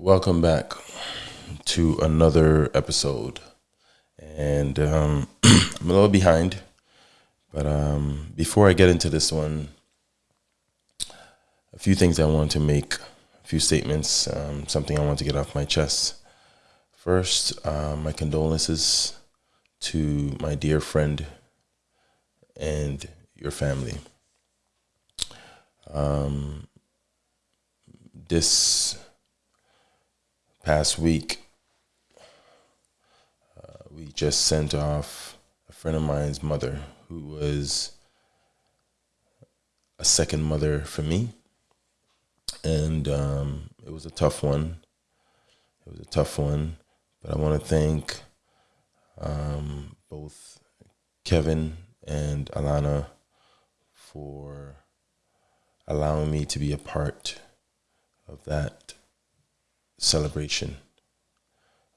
welcome back to another episode. And um, I'm a little behind, but um, before I get into this one, a few things I want to make, a few statements, um, something I want to get off my chest. First, uh, my condolences to my dear friend and your family. Um, this past week, uh, we just sent off a friend of mine's mother who was a second mother for me. And um, it was a tough one. It was a tough one. But I want to thank um, both Kevin and Alana for allowing me to be a part of that celebration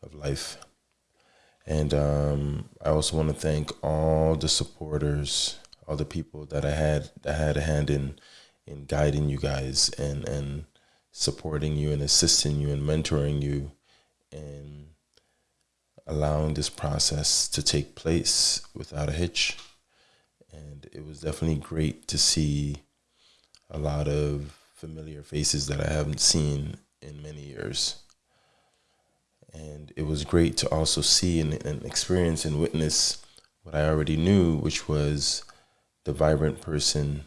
of life. And um, I also want to thank all the supporters, all the people that I had that had a hand in in guiding you guys and and supporting you and assisting you and mentoring you and allowing this process to take place without a hitch. And it was definitely great to see a lot of familiar faces that I haven't seen in many years. And it was great to also see and, and experience and witness what I already knew, which was the vibrant person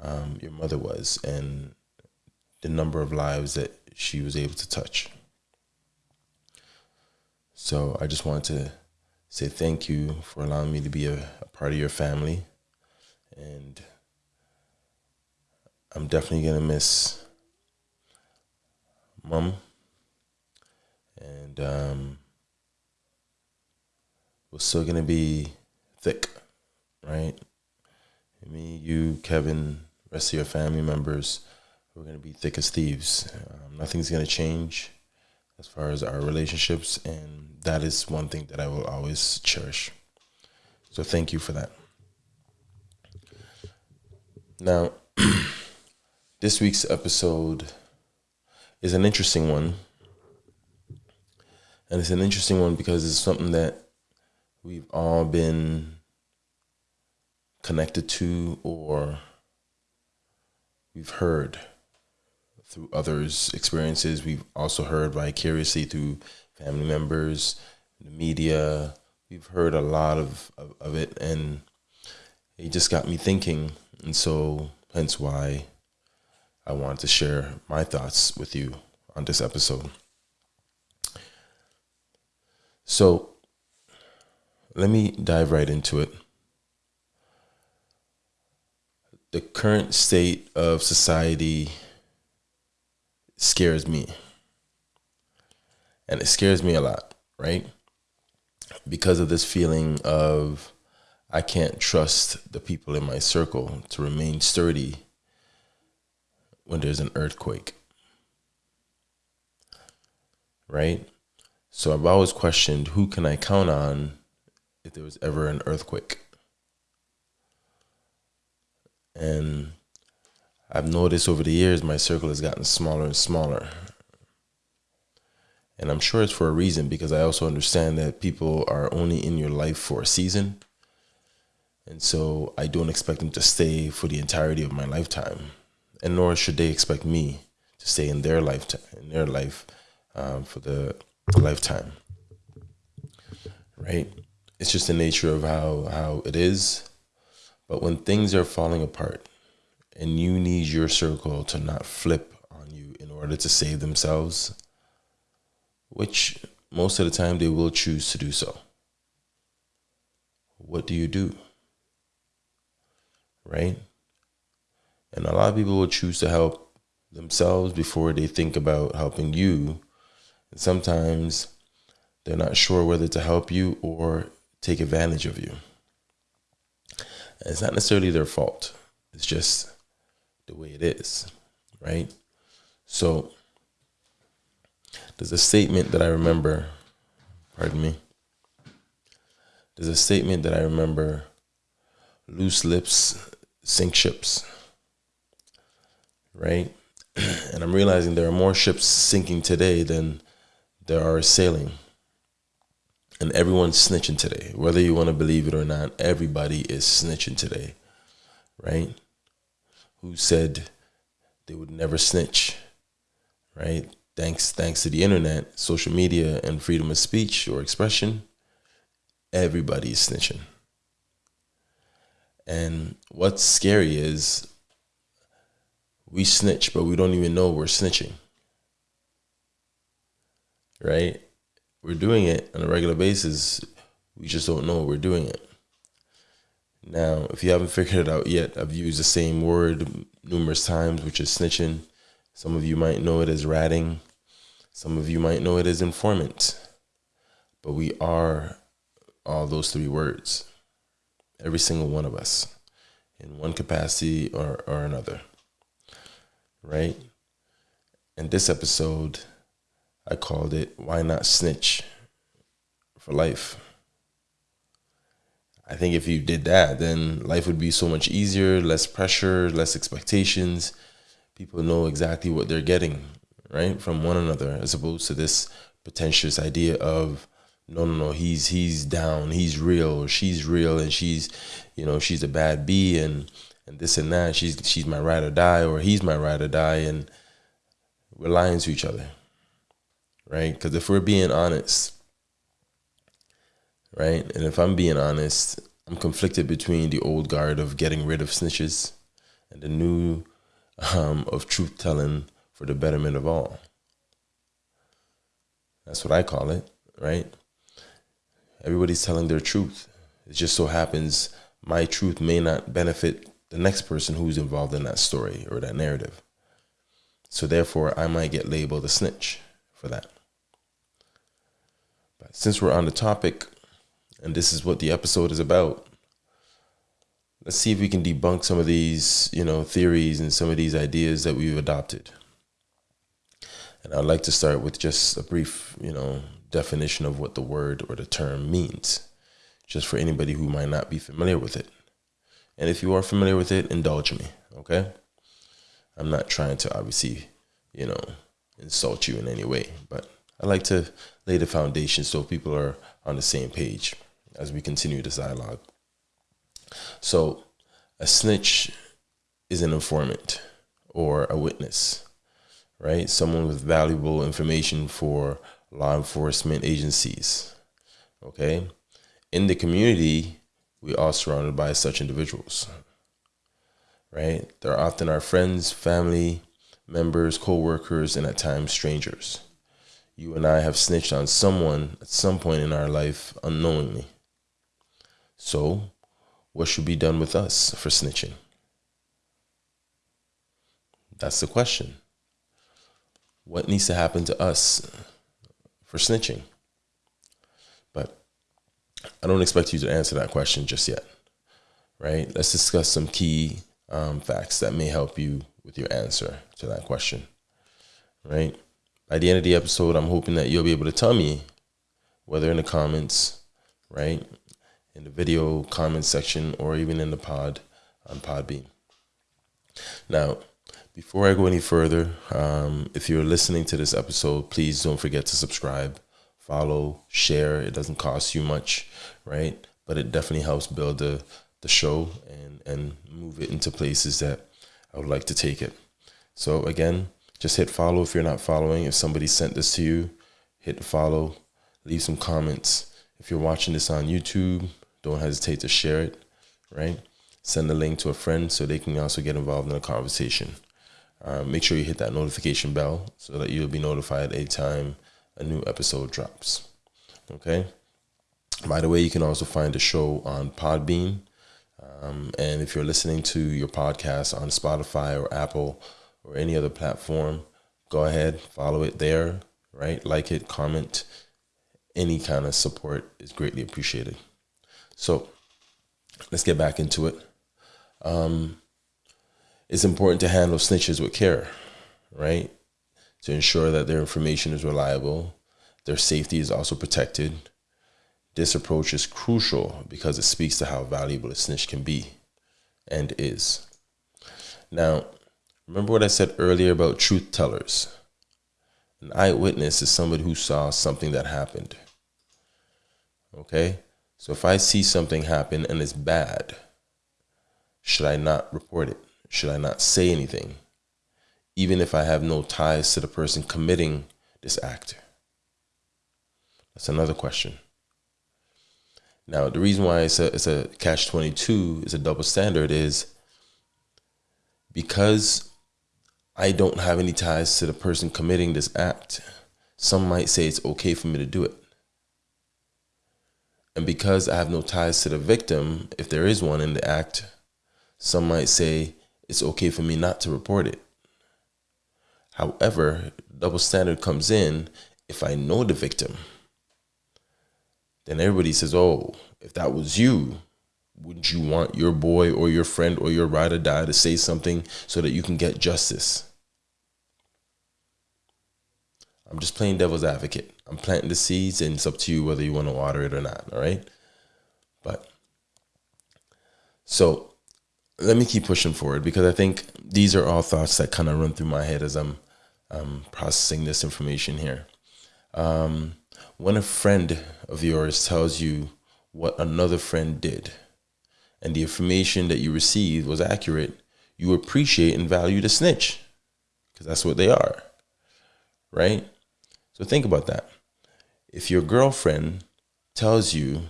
um, your mother was and the number of lives that she was able to touch. So I just want to say thank you for allowing me to be a, a part of your family. And I'm definitely going to miss mom. And um, we're still to be thick, right? Me, you, Kevin, rest of your family members, we're to be thick as thieves. Um, nothing's to change as far as our relationships. And that is one thing that I will always cherish. So thank you for that. Now, this week's episode is an interesting one. And it's an interesting one because it's something that we've all been connected to or we've heard through others' experiences. We've also heard vicariously through family members, the media. We've heard a lot of, of, of it, and it just got me thinking. And so, hence why I wanted to share my thoughts with you on this episode. So, let me dive right into it. The current state of society scares me. And it scares me a lot, right? Because of this feeling of I can't trust the people in my circle to remain sturdy when there's an earthquake. Right? So I've always questioned who can I count on if there was ever an earthquake? And I've noticed over the years my circle has gotten smaller and smaller. And I'm sure it's for a reason because I also understand that people are only in your life for a season. And so I don't expect them to stay for the entirety of my lifetime. And nor should they expect me to stay in their lifetime, in their life um, for the lifetime. Right? It's just the nature of how, how it is. But when things are falling apart, and you need your circle to not flip on you in order to save themselves, which most of the time they will choose to do so. What do you do? Right? And a lot of people will choose to help themselves before they think about helping you. And sometimes they're not sure whether to help you or take advantage of you. And it's not necessarily their fault. It's just the way it is, right? So there's a statement that I remember, pardon me. There's a statement that I remember loose lips sink ships, right? and I'm realizing there are more ships sinking today than there are sailing. And everyone's snitching today. Whether you want to believe it or not, everybody is snitching today. Right? Who said they would never snitch? Right? Thanks thanks to the internet, social media and freedom of speech or expression, everybody is snitching. And what's scary is we snitch, but we don't even know we're snitching. Right? We're doing it on a regular basis. We just don't know we're doing it. Now, if you haven't figured it out yet, I've used the same word numerous times, which is snitching. Some of you might know it as ratting. Some of you might know it as informant. But we are all those three words. Every single one of us in one capacity or, or another right? And this episode, I called it Why Not Snitch for Life. I think if you did that, then life would be so much easier, less pressure, less expectations. People know exactly what they're getting, right, from one another, as opposed to this pretentious idea of no, no, no, he's he's down, he's real, she's real, and she's, you know, she's a bad bee, and and this and that. She's she's my ride or die, or he's my ride or die, and we're lying to each other, right? Because if we're being honest, right, and if I'm being honest, I'm conflicted between the old guard of getting rid of snitches and the new um, of truth telling for the betterment of all. That's what I call it, right? Everybody's telling their truth. It just so happens my truth may not benefit the next person who's involved in that story or that narrative. So therefore, I might get labeled a snitch for that. But since we're on the topic, and this is what the episode is about, let's see if we can debunk some of these, you know, theories and some of these ideas that we've adopted. And I'd like to start with just a brief, you know, definition of what the word or the term means, just for anybody who might not be familiar with it. And if you are familiar with it, indulge me, okay? I'm not trying to obviously, you know, insult you in any way, but I like to lay the foundation so people are on the same page as we continue this dialogue. So, a snitch is an informant or a witness, right? Someone with valuable information for law enforcement agencies, okay? In the community, we are surrounded by such individuals. Right? They're often our friends, family, members, co-workers, and at times strangers. You and I have snitched on someone at some point in our life unknowingly. So, what should be done with us for snitching? That's the question. What needs to happen to us for snitching? I don't expect you to answer that question just yet, right? Let's discuss some key um, facts that may help you with your answer to that question, right? By the end of the episode, I'm hoping that you'll be able to tell me whether in the comments, right, in the video comment section, or even in the pod on Podbean. Now, before I go any further, um, if you're listening to this episode, please don't forget to subscribe follow, share. It doesn't cost you much, right? But it definitely helps build the the show and and move it into places that I would like to take it. So again, just hit follow if you're not following. If somebody sent this to you, hit follow, leave some comments. If you're watching this on YouTube, don't hesitate to share it, right? Send the link to a friend so they can also get involved in the conversation. Uh, make sure you hit that notification bell so that you'll be notified anytime a new episode drops. Okay. By the way, you can also find the show on Podbean. Um, and if you're listening to your podcast on Spotify or Apple or any other platform, go ahead, follow it there, right? Like it, comment. Any kind of support is greatly appreciated. So let's get back into it. Um, it's important to handle snitches with care, right? To ensure that their information is reliable, their safety is also protected. This approach is crucial because it speaks to how valuable a snitch can be and is. Now, Remember what I said earlier about truth tellers? An eyewitness is somebody who saw something that happened. Okay? So if I see something happen and it's bad, should I not report it? Should I not say anything? Even if I have no ties to the person committing this act? That's another question. Now, the reason why it's a, it's a catch 22, is a double standard, is because I don't have any ties to the person committing this act, some might say it's okay for me to do it. And because I have no ties to the victim, if there is one in the act, some might say it's okay for me not to report it. However, double standard comes in if I know the victim then everybody says, oh, if that was you, wouldn't you want your boy or your friend or your ride or die to say something so that you can get justice? I'm just playing devil's advocate. I'm planting the seeds and it's up to you whether you want to water it or not, all right? But so let me keep pushing forward because I think these are all thoughts that kind of run through my head as I'm um, processing this information here. Um, when a friend of yours tells you what another friend did and the information that you received was accurate, you appreciate and value the snitch because that's what they are, right? So think about that. If your girlfriend tells you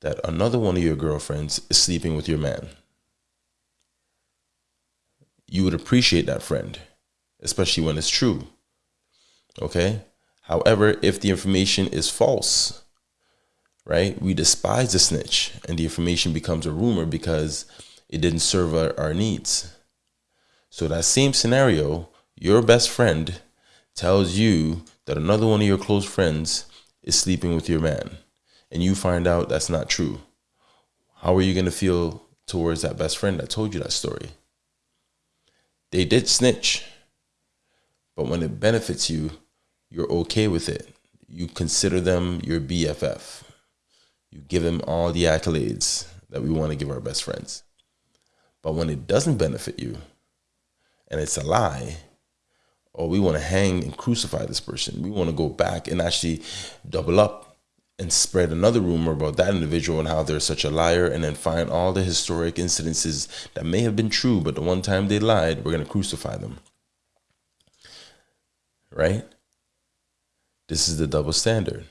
that another one of your girlfriends is sleeping with your man, you would appreciate that friend, especially when it's true. Okay? However, if the information is false, right, we despise the snitch and the information becomes a rumor because it didn't serve our, our needs. So that same scenario, your best friend tells you that another one of your close friends is sleeping with your man and you find out that's not true. How are you going to feel towards that best friend that told you that story? They did snitch, but when it benefits you, you're okay with it. You consider them your BFF. You give them all the accolades that we want to give our best friends. But when it doesn't benefit you and it's a lie, or we want to hang and crucify this person, we want to go back and actually double up and spread another rumor about that individual and how they're such a liar and then find all the historic incidences that may have been true, but the one time they lied, we're going to crucify them. Right? This is the double standard.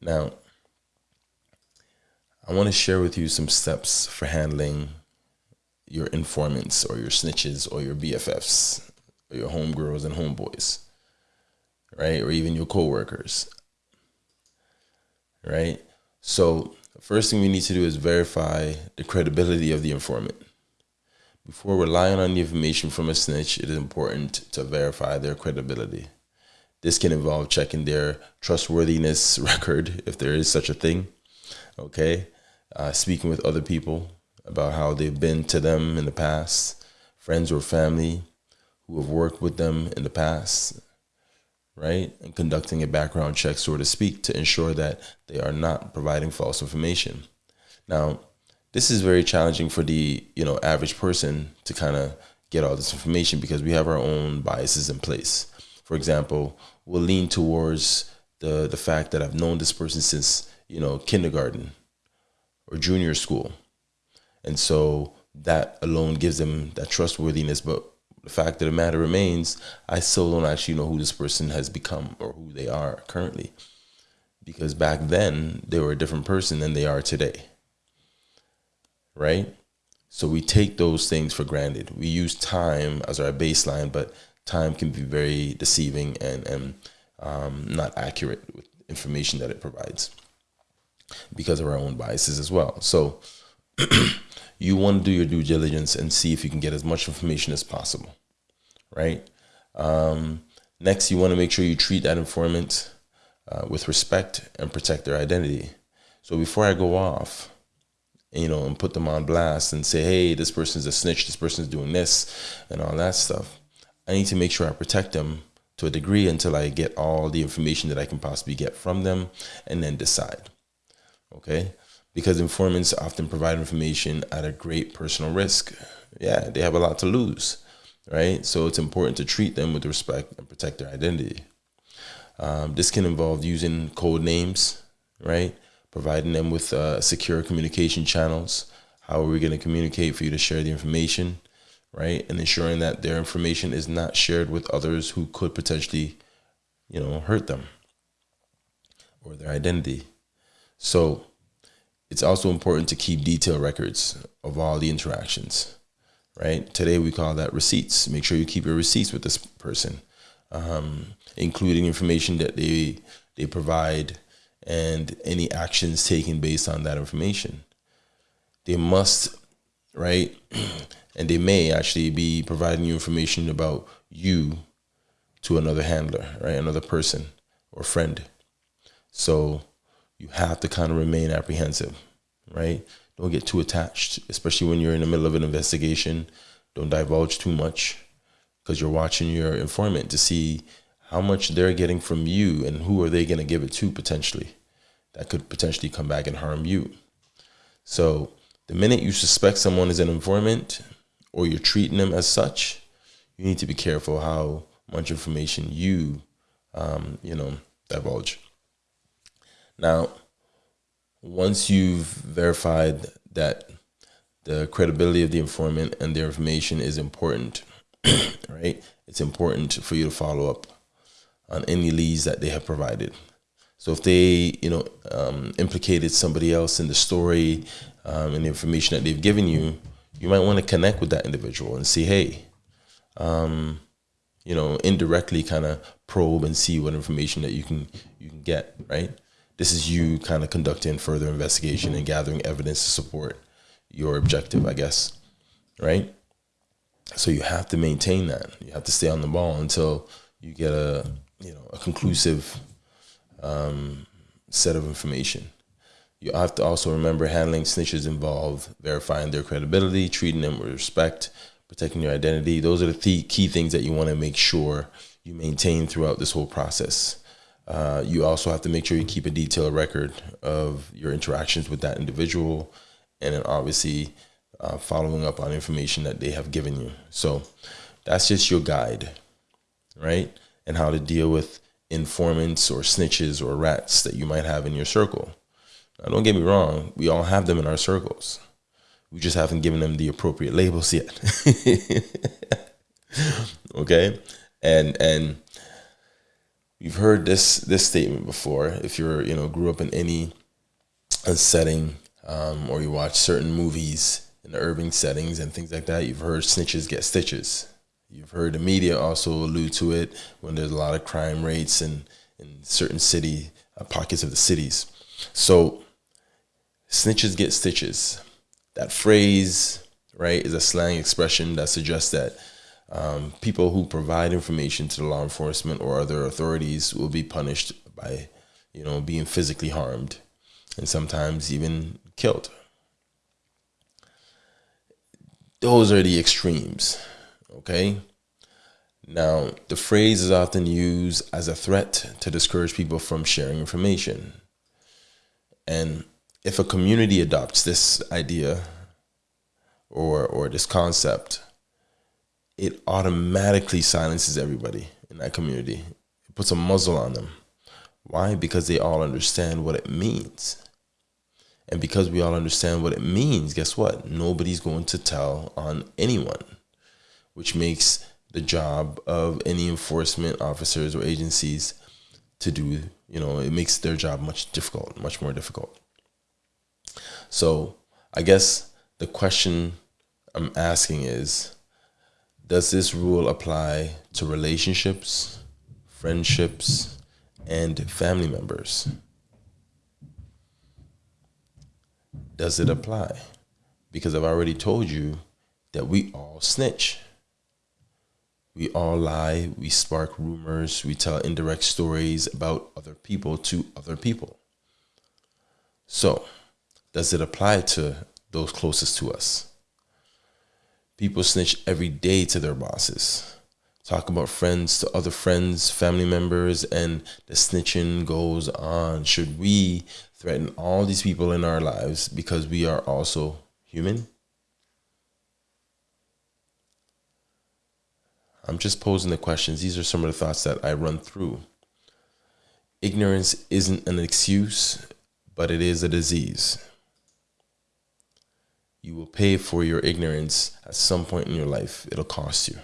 Now, I want to share with you some steps for handling your informants or your snitches or your BFFs or your homegirls and homeboys, right? Or even your coworkers, right? So, the first thing we need to do is verify the credibility of the informant. Before relying on the information from a snitch, it is important to verify their credibility. This can involve checking their trustworthiness record, if there is such a thing. Okay. Uh, speaking with other people about how they've been to them in the past, friends or family who have worked with them in the past, right? And conducting a background check, so to speak, to ensure that they are not providing false information. Now, this is very challenging for the you know average person to kind of get all this information because we have our own biases in place. For example, we'll lean towards the the fact that I've known this person since you know kindergarten or junior school, and so that alone gives them that trustworthiness. But the fact of the matter remains, I still don't actually know who this person has become or who they are currently, because back then they were a different person than they are today. Right. So we take those things for granted. We use time as our baseline, but time can be very deceiving and, and um, not accurate with information that it provides because of our own biases as well. So you want to do your due diligence and see if you can get as much information as possible, right? Um, next, you want to make sure you treat that informant uh, with respect and protect their identity. So before I go off, you know, and put them on blast and say, hey, this person's a snitch, this person's doing this, and all that stuff. I need to make sure I protect them to a degree until I get all the information that I can possibly get from them and then decide. Okay? Because informants often provide information at a great personal risk. Yeah, they have a lot to lose, right? So it's important to treat them with respect and protect their identity. Um, this can involve using code names, right? Providing them with uh, secure communication channels. How are we going to communicate for you to share the information, right? And ensuring that their information is not shared with others who could potentially, you know, hurt them or their identity. So it's also important to keep detailed records of all the interactions, right? Today we call that receipts. Make sure you keep your receipts with this person, um, including information that they they provide and any actions taken based on that information. They must, right? and they may actually be providing you information about you to another handler, right? Another person or friend. So you have to kind of remain apprehensive, right? Don't get too attached, especially when you're in the middle of an investigation. Don't divulge too much because you're watching your informant to see how much they're getting from you and who are they going to give it to potentially. That could potentially come back and harm you. So the minute you suspect someone is an informant or you're treating them as such, you need to be careful how much information you, um, you know, divulge. Now, once you've verified that the credibility of the informant and their information is important, right? It's important for you to follow up on any leads that they have provided. So if they, you know, um, implicated somebody else in the story um, and the information that they've given you, you might want to connect with that individual and see, hey, um, you know, indirectly kind of probe and see what information that you can you can get, right? this is you kind of conducting further investigation and gathering evidence to support your objective, I guess, right? So you have to maintain that. You have to stay on the ball until you get a you know a conclusive um, set of information. You have to also remember handling snitches involved, verifying their credibility, treating them with respect, protecting your identity. Those are the th key things that you want to make sure you maintain throughout this whole process. Uh, you also have to make sure you keep a detailed record of your interactions with that individual and then obviously uh, following up on information that they have given you. So that's just your guide, right? And how to deal with informants or snitches or rats that you might have in your circle. Now, don't get me wrong, we all have them in our circles. We just haven't given them the appropriate labels yet. okay? And and you've heard this this statement before. If you're you know grew up in any setting um, or you watch certain movies in urban settings and things like that, you've heard snitches get stitches. You've heard the media also allude to it when there's a lot of crime rates in in certain city uh, pockets of the cities. So snitches get stitches. That phrase, right, is a slang expression that suggests that um, people who provide information to the law enforcement or other authorities will be punished by, you know, being physically harmed and sometimes even killed. Those are the extremes, okay? Now, the phrase is often used as a threat to discourage people from sharing information. And if a community adopts this idea or, or this concept, it automatically silences everybody in that community. It puts a muzzle on them. Why? Because they all understand what it means. And because we all understand what it means, guess what? Nobody's going to tell on anyone, which makes the job of any enforcement officers or agencies to do, you know, it makes their job much difficult, much more difficult. So I guess the question I'm asking is does this rule apply to relationships, friendships, and family members? Does it apply? Because I've already told you that we all snitch. We all lie, we spark rumors, we tell indirect stories about other people to other people. So, does it apply to those closest to us? People snitch every day to their bosses. Talk about friends to other friends, family members, and the snitching goes on. Should we threaten all these people in our lives because we are also human? I'm just posing the questions. These are some of the thoughts that I run through. Ignorance isn't an excuse, but it is a disease. You will pay for your ignorance at some point in your life. It'll cost you.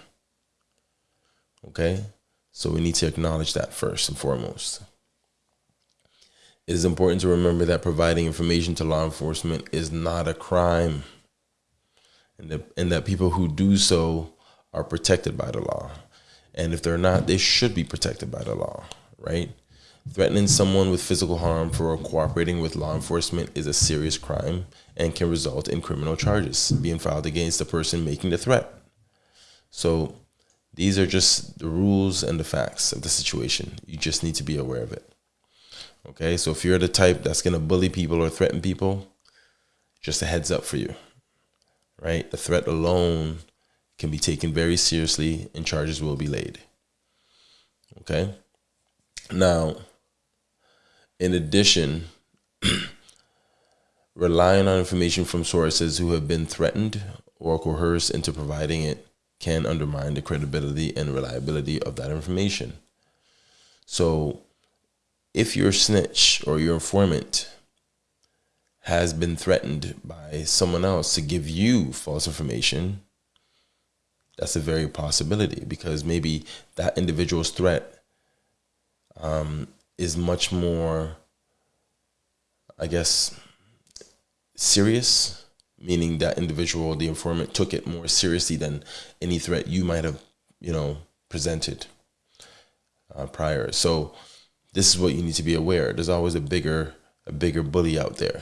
Okay? So we need to acknowledge that first and foremost. It is important to remember that providing information to law enforcement is not a crime, and that, and that people who do so are protected by the law. And if they're not, they should be protected by the law, right? Threatening someone with physical harm for cooperating with law enforcement is a serious crime and can result in criminal charges being filed against the person making the threat. So these are just the rules and the facts of the situation. You just need to be aware of it. Okay, so if you're the type that's going to bully people or threaten people, just a heads up for you, right? The threat alone can be taken very seriously and charges will be laid. Okay, now, in addition, relying on information from sources who have been threatened or coerced into providing it can undermine the credibility and reliability of that information. So, if your snitch or your informant has been threatened by someone else to give you false information, that's a very possibility because maybe that individual's threat um, is much more, I guess, serious, meaning that individual, the informant, took it more seriously than any threat you might have, you know, presented uh, prior. So, this is what you need to be aware. There's always a bigger a bigger bully out there,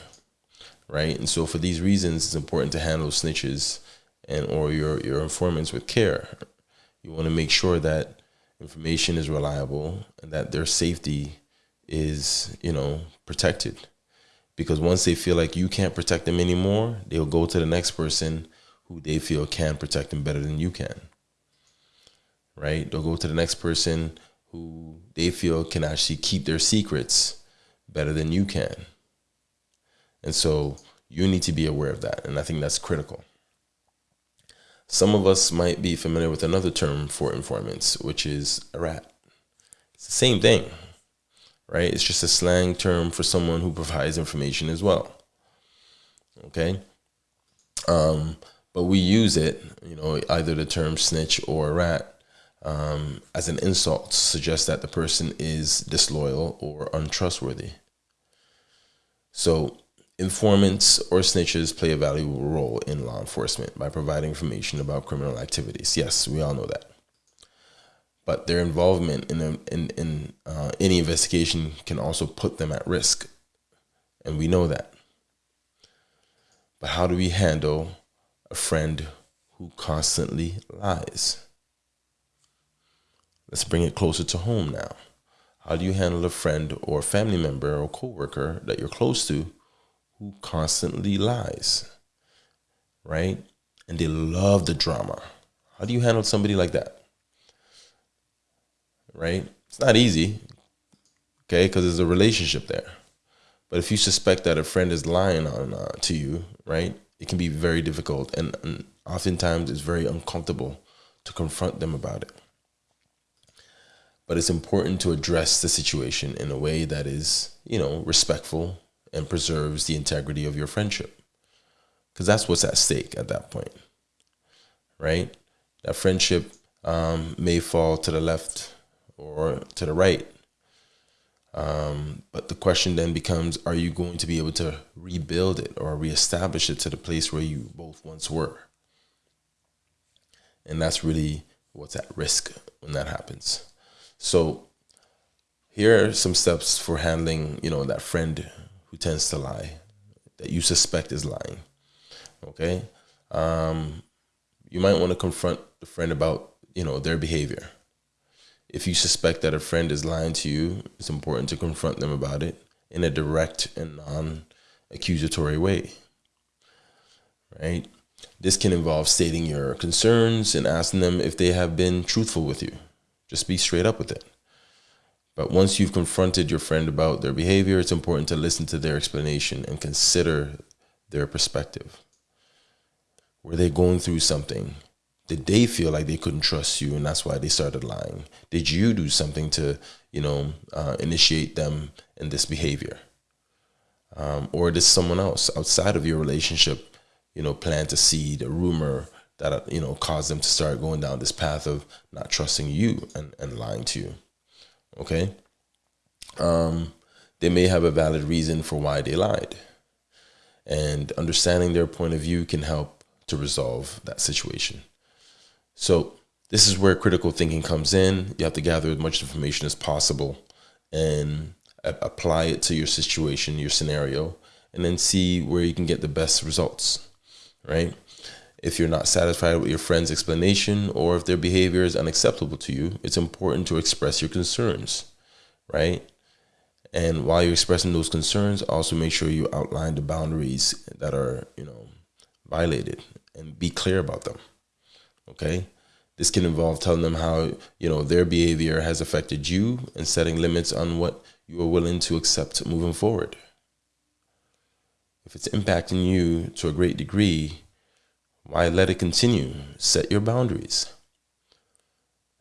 right? And so for these reasons, it's important to handle snitches and or your your informants with care. You want to make sure that information is reliable and that their safety is you know protected. Because once they feel like you can't protect them anymore, they'll go to the next person who they feel can protect them better than you can. Right? They'll go to the next person who they feel can actually keep their secrets better than you can. And so you need to be aware of that. And I think that's critical. Some of us might be familiar with another term for informants, which is a rat. It's the same thing, right? It's just a slang term for someone who provides information as well. Okay? Um, but we use it, you know, either the term snitch or rat um, as an insult to suggest that the person is disloyal or untrustworthy. So, informants or snitches play a valuable role in law enforcement by providing information about criminal activities. Yes, we all know that. But their involvement in, in, in uh, any investigation can also put them at risk. And we know that. But how do we handle a friend who constantly lies? Let's bring it closer to home now. How do you handle a friend or family member or coworker that you're close to who constantly lies? Right? And they love the drama. How do you handle somebody like that? Right? It's not easy. Okay, because there's a relationship there. But if you suspect that a friend is lying on uh, to you, right, it can be very difficult, and, and oftentimes it's very uncomfortable to confront them about it but it's important to address the situation in a way that is, you know, respectful and preserves the integrity of your friendship. Because that's what's at stake at that point, right? That friendship um, may fall to the left or to the right. Um, but the question then becomes are you going to be able to rebuild it or reestablish it to the place where you both once were? And that's really what's at risk when that happens. So here are some steps for handling, you know, that friend who tends to lie, that you suspect is lying. Okay. Um, you might want to confront the friend about, you know, their behavior. If you suspect that a friend is lying to you, it's important to confront them about it in a direct and non accusatory way. Right? This can involve stating your concerns and asking them if they have been truthful with you. Just be straight up with it. But once you've confronted your friend about their behavior, it's important to listen to their explanation and consider their perspective. Were they going through something did they feel like they couldn't trust you and that's why they started lying? Did you do something to, you know, uh, initiate them in this behavior? Um, or did someone else outside of your relationship, you know, plant a seed, a rumor that, you know, caused them to start going down this path of not trusting you and, and lying to you? Okay. Um, they may have a valid reason for why they lied. And understanding their point of view can help to resolve that situation. So this is where critical thinking comes in. You have to gather as much information as possible and apply it to your situation, your scenario, and then see where you can get the best results, right? If you're not satisfied with your friend's explanation or if their behavior is unacceptable to you, it's important to express your concerns, right? And while you're expressing those concerns, also make sure you outline the boundaries that are, you know, violated and be clear about them. Okay. This can involve telling them how, you know, their behavior has affected you and setting limits on what you are willing to accept moving forward. If it's impacting you to a great degree, why let it continue? Set your boundaries.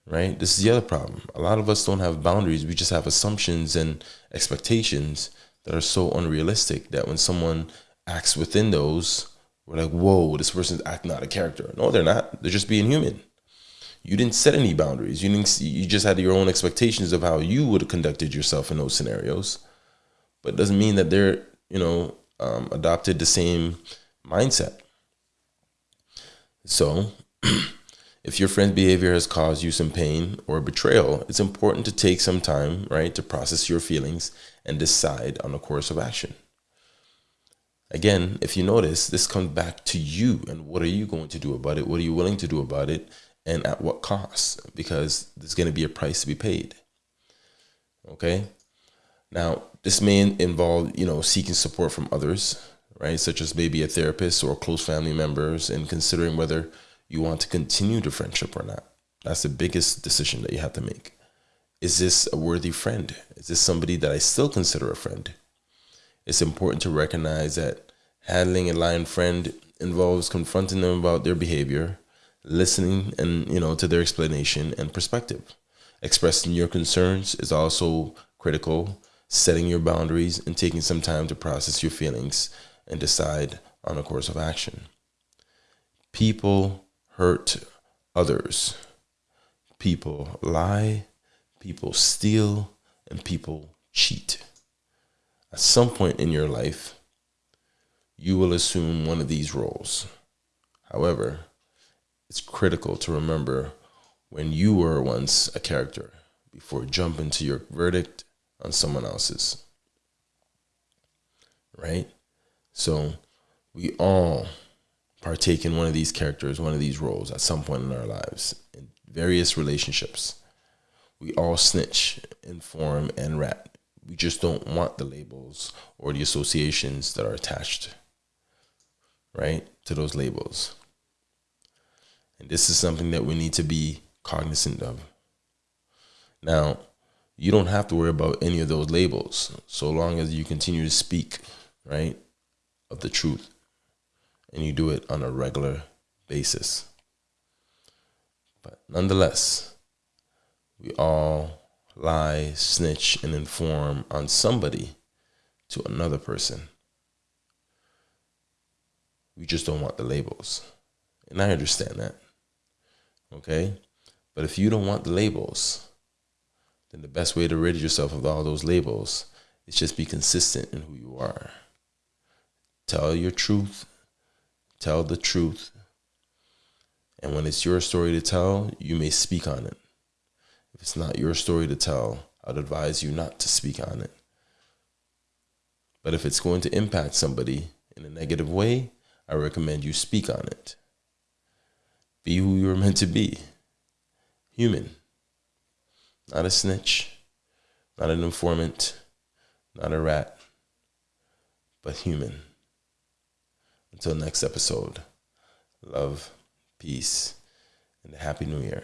Right? This is the other problem. A lot of us don't have boundaries. We just have assumptions and expectations that are so unrealistic that when someone acts within those, we're like, whoa, this person's acting out of character. No, they're not. They're just being human. You didn't set any boundaries. You didn't. You just had your own expectations of how you would have conducted yourself in those scenarios. But it doesn't mean that they're, you know, um, adopted the same mindset. So, if your friend's behavior has caused you some pain or betrayal, it's important to take some time, right, to process your feelings and decide on a course of action. Again, if you notice, this comes back to you and what are you going to do about it? What are you willing to do about it? And at what cost? Because there's going to be a price to be paid. Okay. Now, this may involve, you know, seeking support from others, right? Such as maybe a therapist or close family members and considering whether you want to continue the friendship or not. That's the biggest decision that you have to make. Is this a worthy friend? Is this somebody that I still consider a friend? it's important to recognize that handling a lying friend involves confronting them about their behavior, listening and you know to their explanation and perspective. Expressing your concerns is also critical, setting your boundaries and taking some time to process your feelings and decide on a course of action. People hurt others. People lie, people steal, and people cheat at some point in your life, you will assume one of these roles. However, it's critical to remember when you were once a character before jumping to your verdict on someone else's. Right? So we all partake in one of these characters, one of these roles at some point in our lives, in various relationships. We all snitch, inform, and rat we just don't want the labels or the associations that are attached, right, to those labels. And this is something that we need to be cognizant of. Now, you don't have to worry about any of those labels so long as you continue to speak, right, of the truth and you do it on a regular basis. But nonetheless, we all lie, snitch, and inform on somebody to another person. We just don't want the labels. And I understand that. Okay? But if you don't want the labels, then the best way to rid yourself of all those labels is just be consistent in who you are. Tell your truth, tell the truth. And when it's your story to tell, you may speak on it. If it's not your story to tell, I'd advise you not to speak on it. But if it's going to impact somebody in a negative way, I recommend you speak on it. Be who you're meant to be human, not a snitch, not an informant, not a rat, but human. Until next episode, love, peace, and a happy new year.